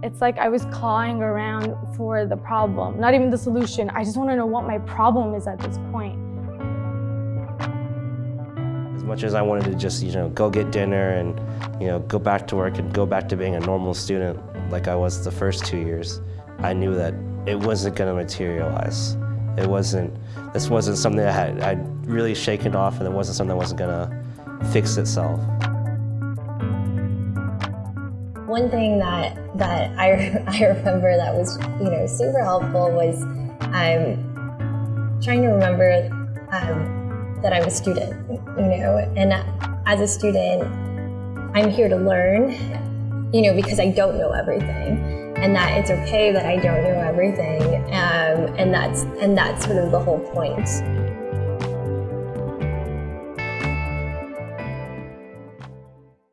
It's like I was clawing around for the problem, not even the solution. I just want to know what my problem is at this point. As much as I wanted to just, you know, go get dinner and, you know, go back to work and go back to being a normal student like I was the first two years, I knew that it wasn't going to materialize. It wasn't, this wasn't something I had I'd really shaken off and it wasn't something that wasn't going to fix itself. One thing that that I, I remember that was you know super helpful was um, trying to remember um, that I'm a student, you know, and as a student, I'm here to learn, you know, because I don't know everything, and that it's okay that I don't know everything, um, and that's and that's sort of the whole point.